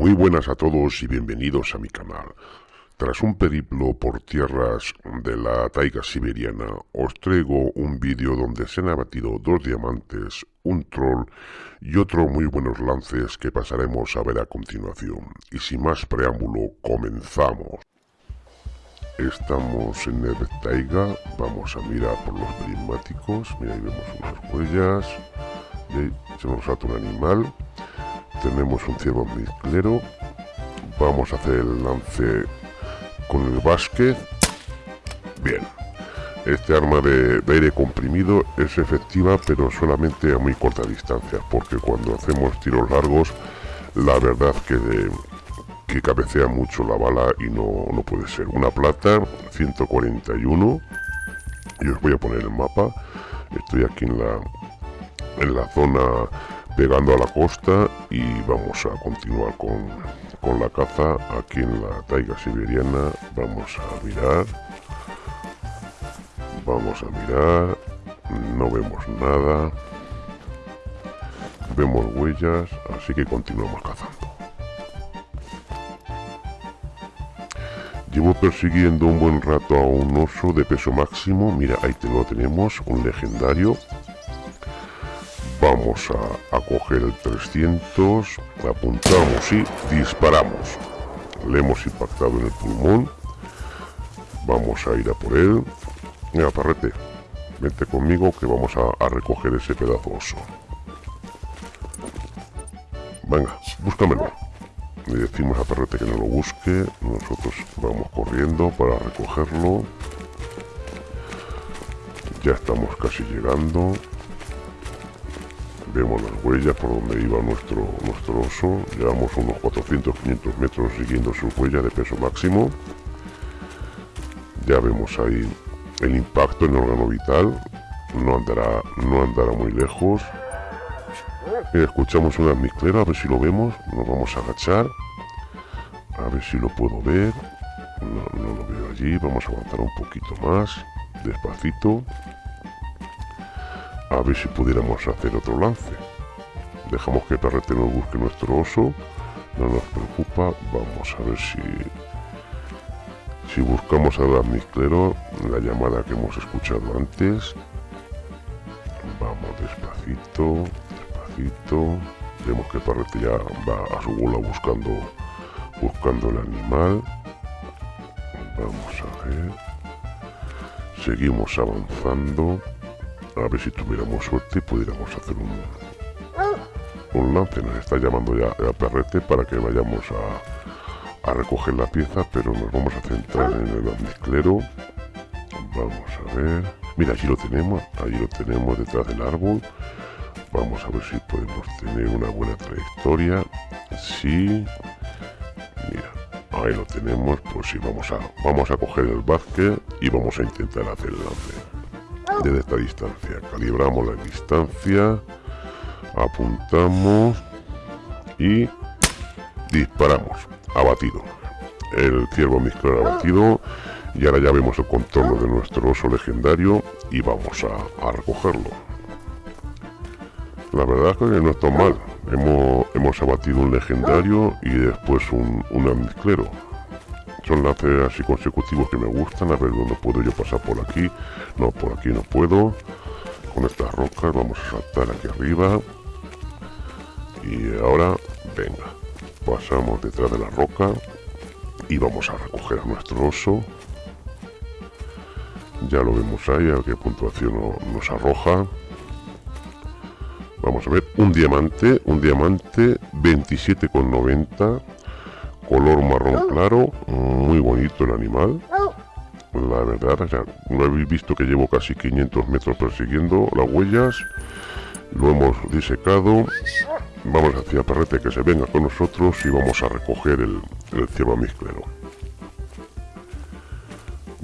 Muy buenas a todos y bienvenidos a mi canal. Tras un periplo por tierras de la taiga siberiana, os traigo un vídeo donde se han abatido dos diamantes, un troll y otros muy buenos lances que pasaremos a ver a continuación. Y sin más preámbulo, comenzamos. Estamos en el taiga, vamos a mirar por los prismáticos, mira ahí vemos unas huellas, se nos salta un animal, tenemos un ciervo mezclero, vamos a hacer el lance con el básquet, bien, este arma de, aire comprimido es efectiva pero solamente a muy corta distancia porque cuando hacemos tiros largos la verdad que de, que cabecea mucho la bala y no, no puede ser. Una plata, 141. Y os voy a poner el mapa. Estoy aquí en la, en la zona pegando a la costa y vamos a continuar con, con la caza aquí en la taiga siberiana. Vamos a mirar. Vamos a mirar. No vemos nada. Vemos huellas, así que continuamos cazando. Llevo persiguiendo un buen rato a un oso de peso máximo. Mira, ahí te lo tenemos, un legendario. Vamos a, coger el 300, apuntamos y disparamos. Le hemos impactado en el pulmón. Vamos a ir a por él. Mira, parrete, vente conmigo que vamos a, recoger ese pedazo oso. Venga, búscamelo le decimos a Perrete que no lo busque nosotros vamos corriendo para recogerlo ya estamos casi llegando vemos las huellas por donde iba nuestro, nuestro oso llevamos unos 400-500 metros siguiendo su huella de peso máximo ya vemos ahí el impacto en el órgano vital no andará, no andará muy lejos Mira, escuchamos una mezclera, a ver si lo vemos. Nos vamos a agachar. A ver si lo puedo ver. No, no lo veo allí. Vamos a avanzar un poquito más. Despacito. A ver si pudiéramos hacer otro lance. Dejamos que Perrete nos busque nuestro oso. No nos preocupa. Vamos a ver si... Si buscamos a Damiclero, la llamada que hemos escuchado antes. Vamos despacito vemos que Parrete ya va a su bola buscando buscando el animal vamos a ver seguimos avanzando a ver si tuviéramos suerte y pudiéramos hacer un un lance nos está llamando ya a Perrete para que vayamos a, a recoger la pieza pero nos vamos a centrar en el mezclero vamos a ver mira allí lo tenemos allí lo tenemos detrás del árbol Vamos a ver si podemos tener una buena trayectoria. Sí. Mira, ahí lo tenemos. Pues sí, vamos a, vamos a coger el básquet y vamos a intentar hacer el lance. Desde esta distancia. Calibramos la distancia. Apuntamos. Y disparamos. Abatido. El ciervo mezclar abatido. Y ahora ya vemos el contorno de nuestro oso legendario. Y vamos a, recogerlo. La verdad es que no está mal. Hemos, hemos abatido un legendario y después un, un. Son lances así consecutivos que me gustan. A ver dónde puedo yo pasar por aquí. No, por aquí no puedo. Con estas rocas vamos a saltar aquí arriba. Y ahora, venga. Pasamos detrás de la roca. Y vamos a recoger a nuestro oso. Ya lo vemos ahí, a qué puntuación nos arroja. Vamos a ver, un diamante, un diamante 27,90, color marrón claro, muy bonito el animal. La verdad, ya no habéis visto que llevo casi 500 metros persiguiendo las huellas. Lo hemos disecado. Vamos hacia Perrete que se venga con nosotros y vamos a recoger el, el ciervo mezclero.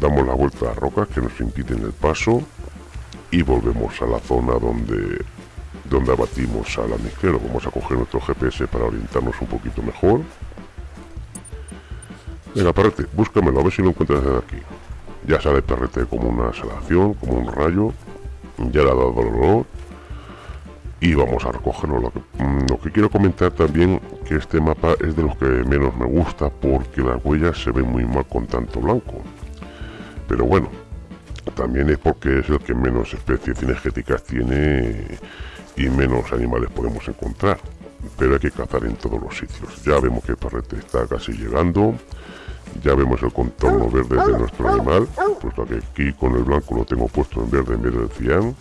Damos la vuelta a rocas que nos impiden el paso y volvemos a la zona donde donde abatimos al amizquero. Vamos a coger nuestro GPS para orientarnos un poquito mejor. Venga, perrete, búscamelo, a ver si lo encuentras aquí. Ya sale el como una salación, como un rayo. Ya le ha dado dolor. y vamos a recogerlo. Lo que, mm, lo que quiero comentar también que este mapa es de los que menos me gusta porque las huellas se ven muy mal con tanto blanco. Pero bueno, también es porque es el que menos especies cinegéticas tiene y menos animales podemos encontrar. Pero hay que cazar en todos los sitios. Ya vemos que el parrete está casi llegando. Ya vemos el contorno verde de nuestro animal, puesto que aquí con el blanco lo tengo puesto en verde en vez del cian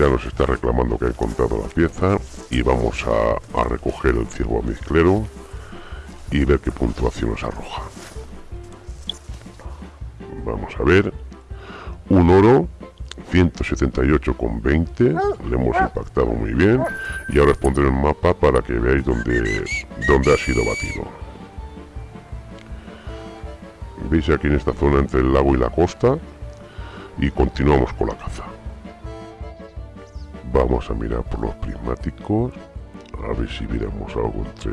ya nos está reclamando que ha encontrado la pieza y vamos a, recoger el ciervo mezclero y ver qué puntuación nos arroja. Vamos a ver. Un oro 178,20 le hemos impactado muy bien. Y ahora os pondré el mapa para que veáis dónde, dónde ha sido batido veis aquí en esta zona entre el lago y la costa y continuamos con la caza Vamos a mirar por los prismáticos. A ver si miramos algo entre,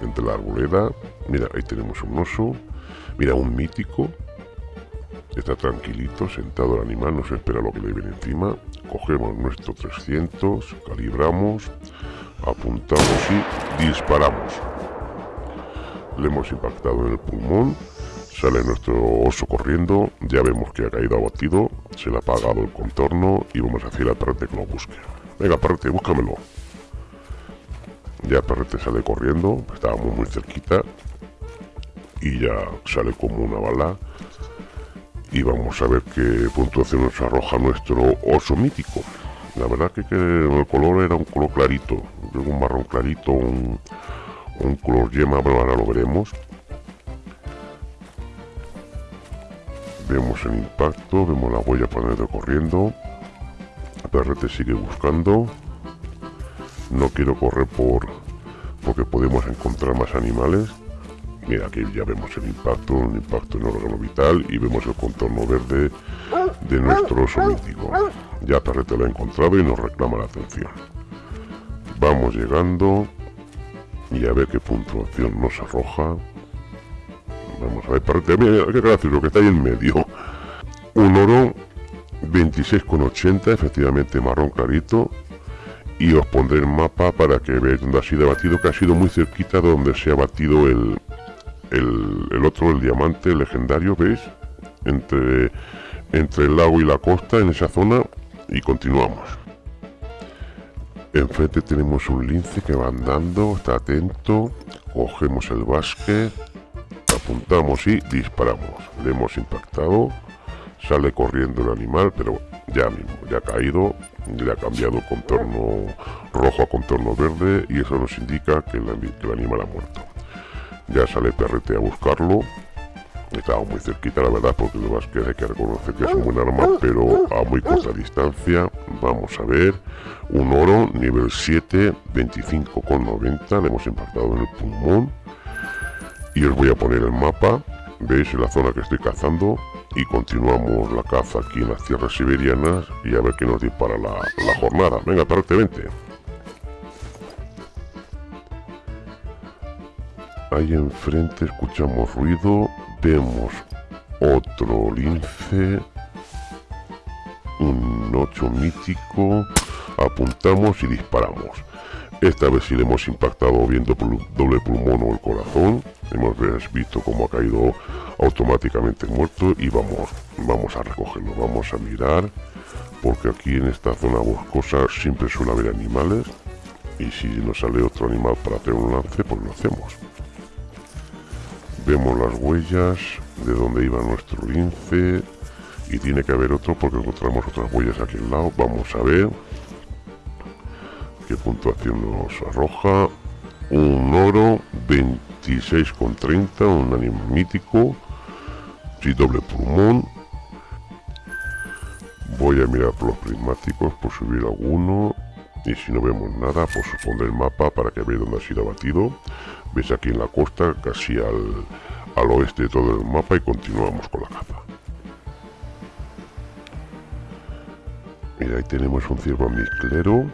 entre la arboleda. Mira, ahí tenemos un oso. Mira, un mítico. Está tranquilito, sentado el animal, no se espera lo que le viene encima. Cogemos nuestro 300, calibramos, apuntamos y disparamos. Le hemos impactado en el pulmón. Sale nuestro oso corriendo, ya vemos que ha caído abatido, se le ha apagado el contorno y vamos a decir al perrete que lo busque. Venga, perrete, búscamelo. Ya el perrete sale corriendo, estábamos muy cerquita y ya sale como una bala. Y vamos a ver qué puntuación nos arroja nuestro oso mítico. La verdad que, el color era un color clarito, un marrón clarito, un, un color yema, pero ahora lo veremos Vemos el impacto, vemos la huella para corriendo. El perrete sigue buscando. No quiero correr por porque podemos encontrar más animales. Mira, aquí ya vemos el impacto, un impacto en órgano vital y vemos el contorno verde de nuestro oso. Ya Perrete lo ha encontrado y nos reclama la atención. Vamos llegando y a ver qué puntuación nos arroja. Vamos a ver, parte, mira, qué gracioso que está ahí en medio. Un oro 26,80, efectivamente marrón clarito. Y os pondré el mapa para que veáis dónde ha sido batido, que ha sido muy cerquita de donde se ha batido el, el, otro, el diamante legendario, ¿veis? Entre, entre el lago y la costa, en esa zona, y continuamos. Enfrente tenemos un lince que va andando, está atento, cogemos el básquet, apuntamos y disparamos. Le hemos impactado, sale corriendo el animal, pero ya mismo, ya ha caído, le ha cambiado contorno rojo a contorno verde y eso nos indica que el, animal ha muerto. Ya sale perrete a buscarlo, estaba muy cerquita la verdad porque lo más que hay que reconocer que es un buen arma pero a muy corta distancia vamos a ver un oro nivel 7 25,90 le hemos impactado en el pulmón y os voy a poner el mapa. Veis la zona que estoy cazando. Y continuamos la caza aquí en las tierras siberianas y a ver qué nos dispara la, la jornada. Venga parte vente. Ahí enfrente escuchamos ruido. Vemos otro lince. Un 8 mítico. Apuntamos y disparamos esta vez sí le hemos impactado viendo doble pulmón o el corazón. Hemos visto cómo ha caído automáticamente muerto y vamos, vamos a recogerlo. Vamos a mirar porque aquí en esta zona boscosa siempre suele haber animales y si nos sale otro animal para hacer un lance pues lo hacemos. Vemos las huellas de donde iba nuestro lince y tiene que haber otro porque encontramos otras huellas aquí al lado. Vamos a ver puntuación nos arroja un oro 26,30 un animal mítico y doble pulmón voy a mirar por los prismáticos por subir alguno y si no vemos nada pues pondré el mapa para que veáis dónde ha sido abatido. Veis aquí en la costa casi al, al oeste de todo el mapa y continuamos con la caza mira ahí tenemos un ciervo mezclero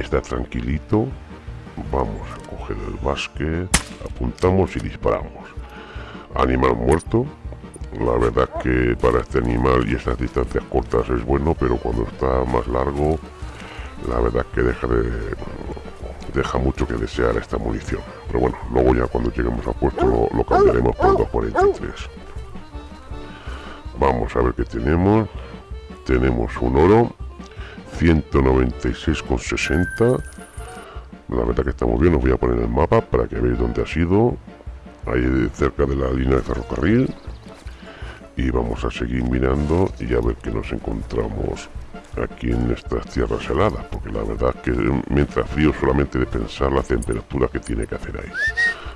está tranquilito. Vamos a coger el básquet. Apuntamos y disparamos. Animal muerto. La verdad que para este animal y estas distancias cortas es bueno pero cuando está más largo la verdad que deja de deja mucho que desear esta munición. Pero bueno luego ya cuando lleguemos a puesto lo, lo cambiaremos por 243 vamos a ver qué tenemos. Tenemos un oro 196,60 la verdad que estamos bien os voy a poner el mapa para que veáis dónde ha sido. Ahí cerca de la línea de ferrocarril. Y vamos a seguir mirando y a ver qué nos encontramos aquí en estas tierras heladas porque la verdad que mientras frío solamente de pensar la temperatura que tiene que hacer ahí.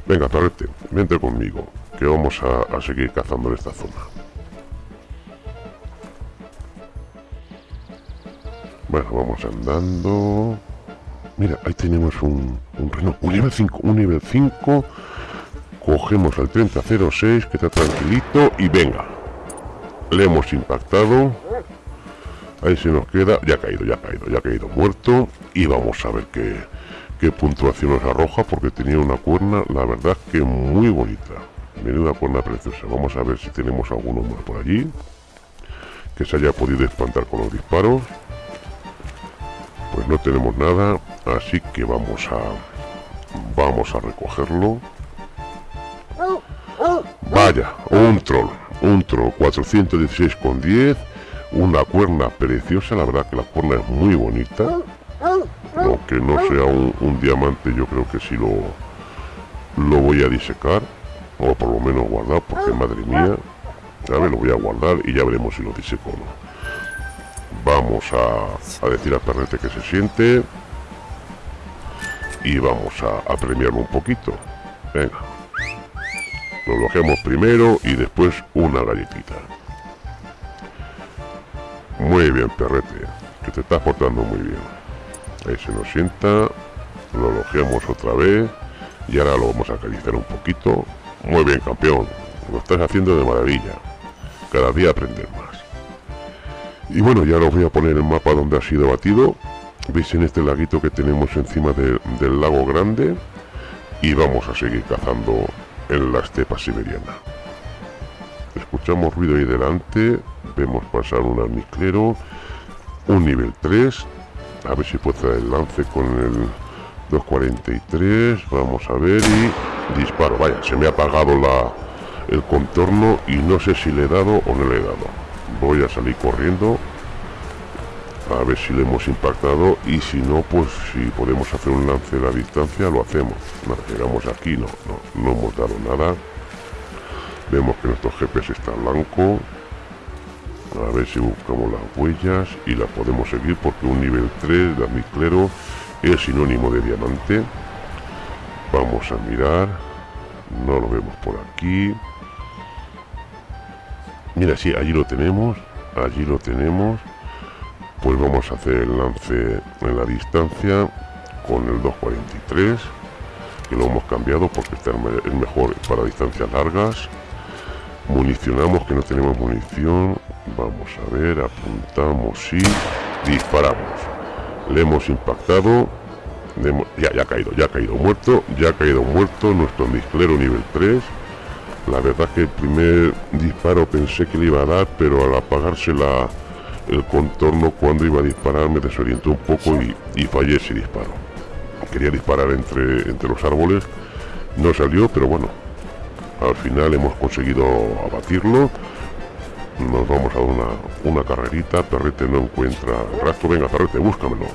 Venga Torrete, vente conmigo que vamos a seguir cazando en esta zona bueno vamos andando. Mira ahí tenemos un, un, un nivel 5 un nivel 5 cogemos al 3006 que está tranquilito y venga. Le hemos impactado. Ahí se nos queda. Ya ha caído ya ha caído ya ha caído muerto. Y vamos a ver qué, qué puntuación nos arroja porque tenía una cuerna la verdad que muy bonita. Menuda cuerna preciosa. Vamos a ver si tenemos alguno más por allí que se haya podido espantar con los disparos pues no tenemos nada así que vamos a vamos a recogerlo. Vaya un troll un troll 416 con 10 una cuerna preciosa la verdad que la cuerna es muy bonita. Aunque no sea un, diamante yo creo que sí lo lo voy a disecar o por lo menos guardar porque madre mía ver lo voy a guardar y ya veremos si lo diseco o no vamos a, decir a Perrete que se siente y vamos a, premiarlo un poquito venga lo logemos primero y después una galletita. Muy bien, perrete, que te estás portando muy bien. Ahí se nos sienta, lo logemos otra vez y ahora lo vamos a acariciar un poquito. Muy bien, campeón, lo estás haciendo de maravilla. Cada día aprender más. Y bueno, ya os voy a poner el mapa donde ha sido batido. Veis en este laguito que tenemos encima del lago grande. Y vamos a seguir cazando en la estepa siberiana. Escuchamos ruido ahí delante, vemos pasar un almiclero, un nivel 3, a ver si puede el lance con el 243, vamos a ver y disparo, vaya, se me ha apagado la, el contorno y no sé si le he dado o no le he dado. Voy a salir corriendo a ver si le hemos impactado y si no pues si podemos hacer un lance a la distancia lo hacemos. Llegamos aquí no, no, no hemos dado nada. Vemos que nuestro GPS está blanco. A ver si buscamos las huellas y las podemos seguir porque un nivel 3 de amiclero es sinónimo de diamante. Vamos a mirar no lo vemos por aquí mira sí allí lo tenemos allí lo tenemos. Pues vamos a hacer el lance en la distancia con el 243 que lo hemos cambiado porque está es mejor para distancias largas. Municionamos que no tenemos munición. Vamos a ver apuntamos y disparamos. Le hemos impactado. Ya, ya ha caído ya ha caído muerto ya ha caído muerto nuestro disclero nivel 3 la verdad que el primer disparo pensé que le iba a dar pero al apagarse la el contorno cuando iba a disparar me desorientó un poco y, fallé ese disparo. Quería disparar entre, entre los árboles, no salió, pero bueno, al final hemos conseguido abatirlo. Nos vamos a una, una carrerita, Perrete no encuentra rastro, venga Perrete, búscamelo.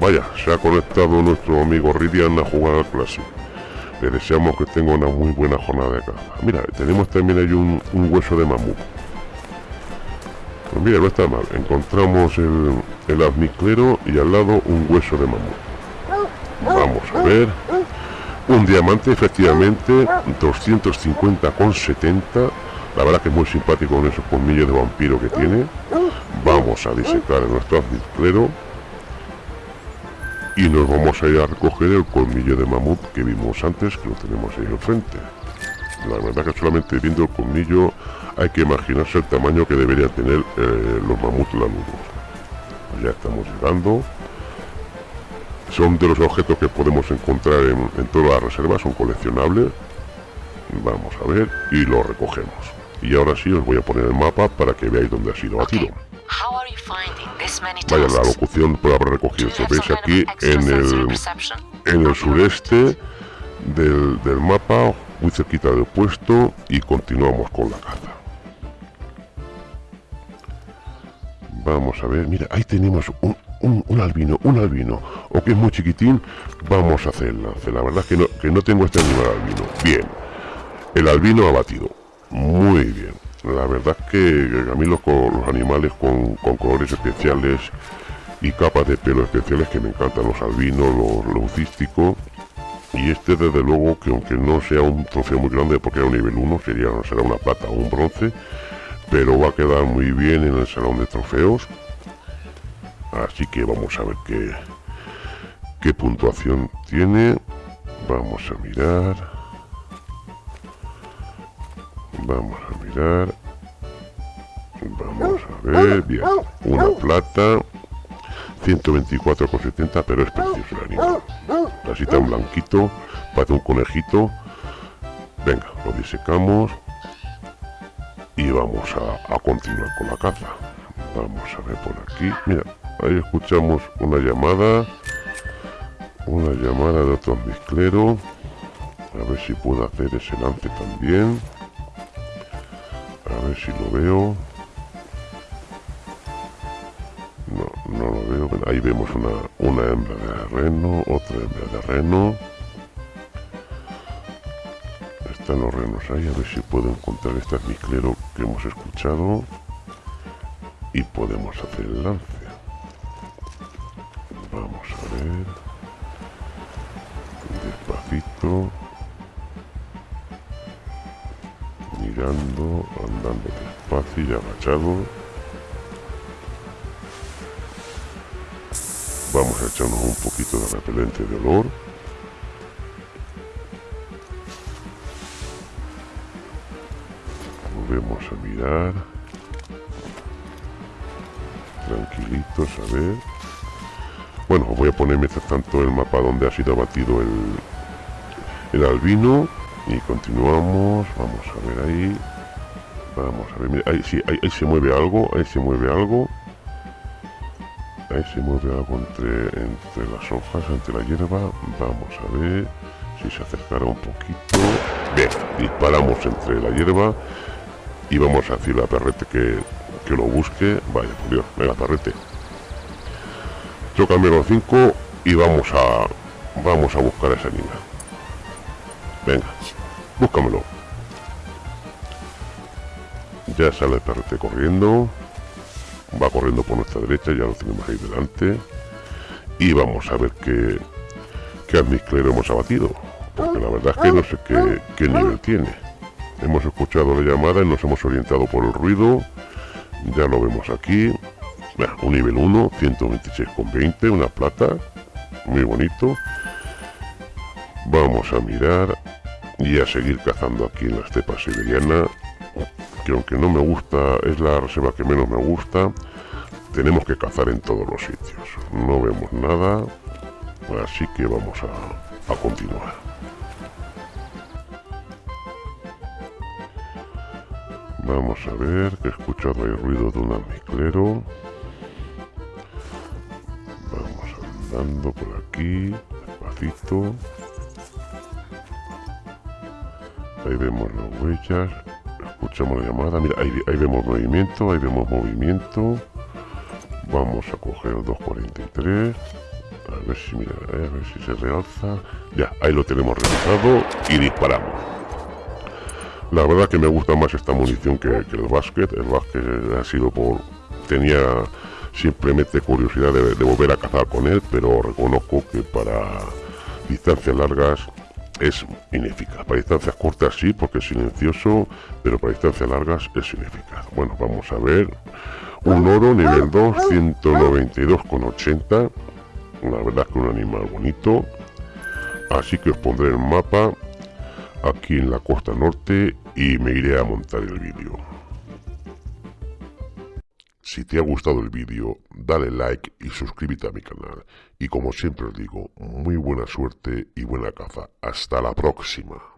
Vaya, se ha conectado nuestro amigo Ridian a jugar al clásico. Le deseamos que tenga una muy buena jornada de caza. Mira, tenemos también ahí un, hueso de mamut. Pues mira, no está mal. Encontramos el, el y al lado un hueso de mamut. Vamos a ver. Un diamante, efectivamente, 250,70. La verdad que es muy simpático con esos colmillos de vampiro que tiene. Vamos a disecar nuestro azmiclero. Y nos vamos a ir a recoger el colmillo de mamut que vimos antes, que lo tenemos ahí enfrente. La verdad que solamente viendo el colmillo hay que imaginarse el tamaño que deberían tener eh, los mamuts lanudos. Ya estamos llegando. Son de los objetos que podemos encontrar en, todas las reservas, son coleccionables. Vamos a ver y lo recogemos. Y ahora sí os voy a poner el mapa para que veáis dónde ha sido batido. Vaya, la locución puede haber recogido. ¿Veis aquí en el, en el sureste del, del mapa, muy cerquita del puesto, y continuamos con la caza. Vamos a ver, mira, ahí tenemos un, un, albino, un albino, o que es muy chiquitín, vamos a hacer el lance. La verdad es que no, que no tengo este animal albino. Bien, el albino abatido, muy bien. La verdad es que a mí los, animales con, colores especiales y capas de pelo especiales que me encantan, los albinos, los lucísticos. Y este desde luego que aunque no sea un trofeo muy grande porque era un nivel 1, sería, será una plata o un bronce, pero va a quedar muy bien en el salón de trofeos así que vamos a ver qué, qué puntuación tiene vamos a mirar vamos a vamos a ver bien una plata 124,70 pero es precioso el animal así tan blanquito parece un conejito venga lo disecamos y vamos a, a continuar con la caza vamos a ver por aquí mira Ahí escuchamos una llamada. Una llamada de otro mezclero. A ver si puedo hacer ese lance también. Si lo veo. No, no lo veo. Ahí vemos una, una hembra de reno, otra hembra de reno. Están los renos ahí, a ver si puedo encontrar este mezclero que hemos escuchado. Y podemos hacer el lance. Vamos a ver. Despacito. Mirando, andando despacio y agachado. Vamos a echarnos un poquito de repelente de olor. Volvemos a mirar. Tranquilitos, a ver. Bueno, voy a poner mientras tanto el mapa donde ha sido abatido el, el albino. Continuamos. Vamos a ver ahí. Vamos a ver. Mira, ahí, sí, ahí, se mueve algo. Ahí se mueve algo. Ahí se mueve algo entre, entre las hojas, entre la hierba. Vamos a ver si se acercará un poquito. Bien, disparamos entre la hierba. Y vamos a decirle a Perrete que, que lo busque. Vaya, por Dios, venga, Perrete. Yo cambio los 5 y vamos a vamos a buscar a esa niña. Venga, búscamelo. Ya sale el perrete corriendo. Va corriendo por nuestra derecha, ya lo tenemos ahí delante. Y vamos a ver qué, qué almizclero hemos abatido. Porque la verdad es que no sé qué, qué nivel tiene. Hemos escuchado la llamada y nos hemos orientado por el ruido. Ya lo vemos aquí un nivel 1, 126,20, una plata, muy bonito. Vamos a mirar y a seguir cazando aquí en la estepa siberiana, que aunque no me gusta, es la reserva que menos me gusta, tenemos que cazar en todos los sitios. No vemos nada, así que vamos a, a continuar. Vamos a ver, que he escuchado el ruido de un almiclero. andando por aquí, despacito. Ahí vemos las huellas, escuchamos la llamada, mira, ahí, vemos movimiento, ahí vemos movimiento. Vamos a coger el 243. A ver si, mira, a ver si se realza. Ya, ahí lo tenemos realizado y disparamos. La verdad que me gusta más esta munición que, que el básquet. El básquet ha sido por... Tenía simplemente curiosidad de, volver a cazar con él, pero reconozco que para distancias largas es ineficaz. Para distancias cortas sí, porque es silencioso, pero para distancias largas es ineficaz. Bueno, vamos a ver. Un oro nivel 2, 192,80. La verdad que un animal bonito. Así que os pondré el mapa aquí en la costa norte y me iré a montar el vídeo. Si te ha gustado el vídeo, dale like y suscríbete a mi canal. Y como siempre os digo, muy buena suerte y buena caza. Hasta la próxima.